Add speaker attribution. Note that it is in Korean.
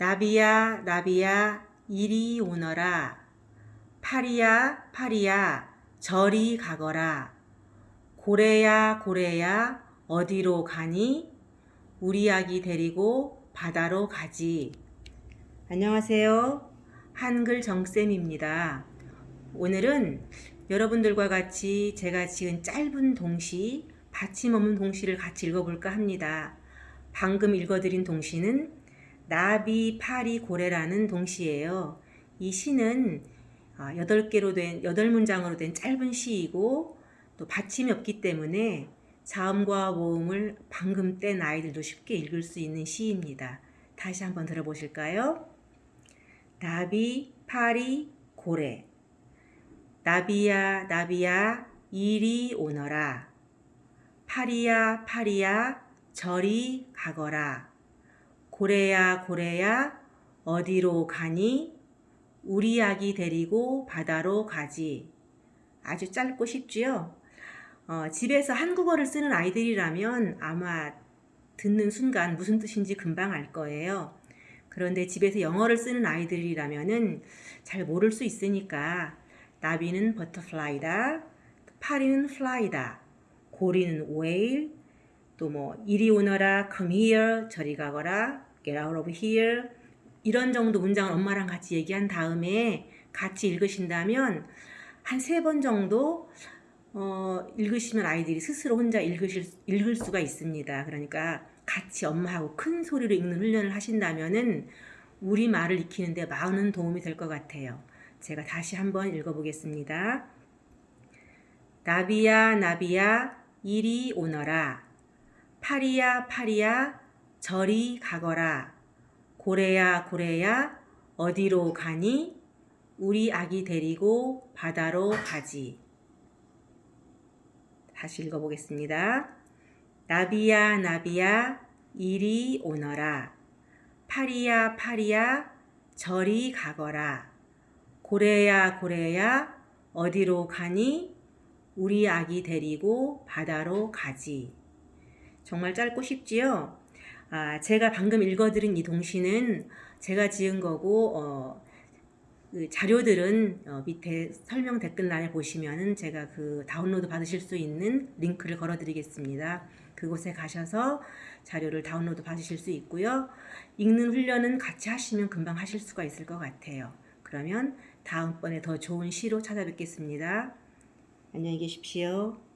Speaker 1: 나비야 나비야 이리 오너라. 파리야 파리야 저리 가거라. 고래야 고래야 어디로 가니? 우리 아기 데리고 바다로 가지. 안녕하세요. 한글 정쌤입니다. 오늘은 여러분들과 같이 제가 지은 짧은 동시 받침 없는 동시를 같이 읽어볼까 합니다. 방금 읽어드린 동시는 나비, 파리, 고래라는 동시예요. 이 시는 8개로 된, 8문장으로 된 짧은 시이고 또 받침이 없기 때문에 자음과 모음을 방금 뗀 아이들도 쉽게 읽을 수 있는 시입니다. 다시 한번 들어보실까요? 나비, 파리, 고래 나비야, 나비야, 이리 오너라. 파리야, 파리야, 저리 가거라. 고래야 고래야 어디로 가니? 우리 아기 데리고 바다로 가지. 아주 짧고 쉽지요? 어, 집에서 한국어를 쓰는 아이들이라면 아마 듣는 순간 무슨 뜻인지 금방 알 거예요. 그런데 집에서 영어를 쓰는 아이들이라면 은 잘 모를 수 있으니까 나비는 butterfly다 파리는 fly다 고래는 whale 또뭐 이리 오너라 come here 저리 가거라 get out of here 이런 정도 문장을 엄마랑 같이 얘기한 다음에 같이 읽으신다면 한 세 번 정도 어, 읽으시면 아이들이 스스로 혼자 읽으실, 읽을 수가 있습니다. 그러니까 같이 엄마하고 큰 소리로 읽는 훈련을 하신다면은 우리말을 익히는데 많은 도움이 될 것 같아요. 제가 다시 한번 읽어보겠습니다. 나비야 나비야 이리 오너라 파리야 파리야 저리 가거라. 고래야 고래야 어디로 가니? 우리 아기 데리고 바다로 가지. 다시 읽어보겠습니다. 나비야 나비야 이리 오너라. 파리야 파리야 저리 가거라. 고래야 고래야 어디로 가니? 우리 아기 데리고 바다로 가지. 정말 짧고 쉽지요? 아, 제가 방금 읽어드린 이 동시는 제가 지은 거고 어, 그 자료들은 어, 밑에 설명 댓글란에 보시면은 제가 그 다운로드 받으실 수 있는 링크를 걸어 드리겠습니다. 그곳에 가셔서 자료를 다운로드 받으실 수 있고요. 읽는 훈련은 같이 하시면 금방 하실 수가 있을 것 같아요. 그러면 다음번에 더 좋은 시로 찾아뵙겠습니다. 안녕히 계십시오.